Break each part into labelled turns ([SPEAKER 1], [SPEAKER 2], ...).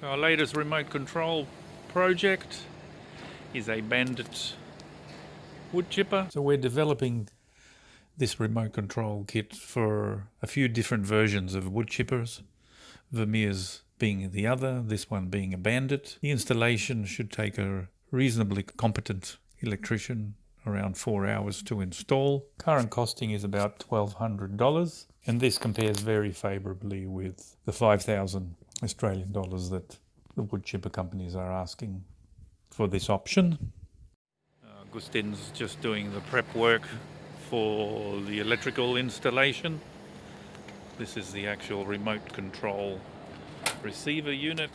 [SPEAKER 1] So our latest remote control project is a Bandit wood chipper. So we're developing this remote control kit for a few different versions of wood chippers. Vermeer's being the other, this one being a Bandit. The installation should take a reasonably competent electrician around four hours to install. Current costing is about $1,200 and this compares very favourably with the 5,000 Australian dollars that the wood chipper companies are asking for this option. Uh, Gustin's just doing the prep work for the electrical installation. This is the actual remote control receiver unit.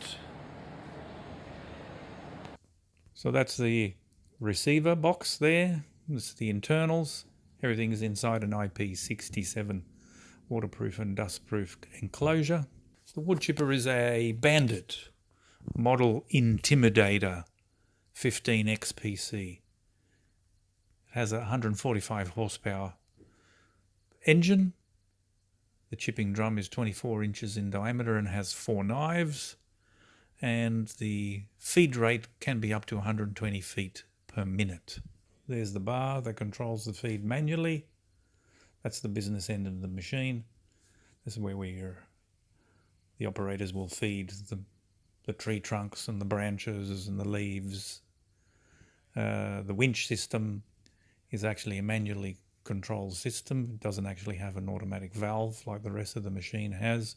[SPEAKER 1] So that's the receiver box there. This is the internals. Everything is inside an IP67 waterproof and dustproof enclosure. The wood chipper is a Bandit model Intimidator 15 XPC. It has a 145 horsepower engine. The chipping drum is 24 inches in diameter and has four knives. And the feed rate can be up to 120 feet per minute. There's the bar that controls the feed manually. That's the business end of the machine. This is where we are the operators will feed the, the tree trunks and the branches and the leaves. Uh, the winch system is actually a manually controlled system. It doesn't actually have an automatic valve like the rest of the machine has.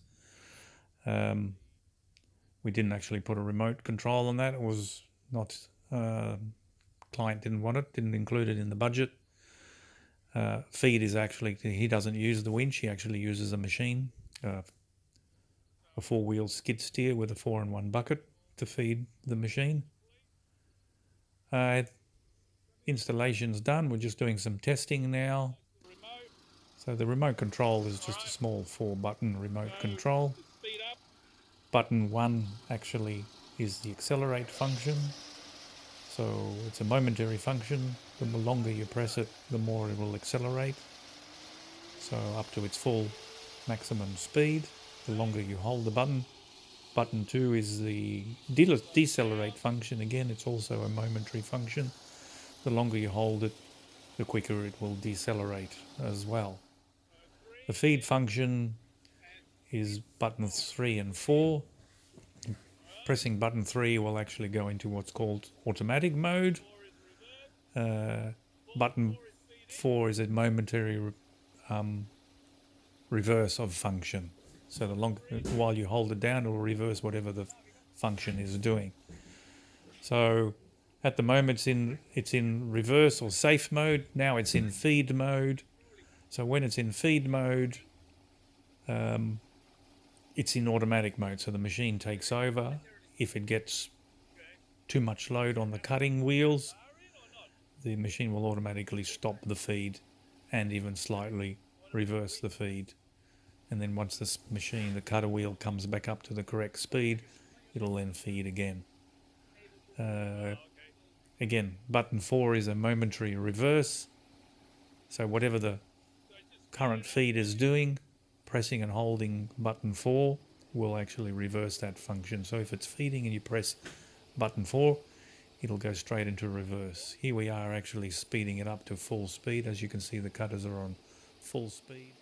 [SPEAKER 1] Um, we didn't actually put a remote control on that. It was not, uh, client didn't want it, didn't include it in the budget. Uh, feed is actually, he doesn't use the winch, he actually uses a machine, uh, a four-wheel skid steer with a four-in-one bucket to feed the machine. Uh, installation's done. We're just doing some testing now. So the remote control is just a small four-button remote control. Button one actually is the accelerate function. So it's a momentary function. The longer you press it, the more it will accelerate. So up to its full maximum speed the longer you hold the button. Button 2 is the decelerate function. Again, it's also a momentary function. The longer you hold it, the quicker it will decelerate as well. The feed function is buttons 3 and 4. Pressing button 3 will actually go into what's called automatic mode. Uh, button 4 is a momentary um, reverse of function. So the long, while you hold it down, it will reverse whatever the function is doing. So at the moment it's in, it's in reverse or safe mode. Now it's in feed mode. So when it's in feed mode, um, it's in automatic mode. So the machine takes over. If it gets too much load on the cutting wheels, the machine will automatically stop the feed and even slightly reverse the feed and then once this machine, the cutter wheel comes back up to the correct speed, it'll then feed again. Uh, again, button 4 is a momentary reverse, so whatever the current feed is doing, pressing and holding button 4 will actually reverse that function. So if it's feeding and you press button 4, it'll go straight into reverse. Here we are actually speeding it up to full speed. As you can see, the cutters are on full speed.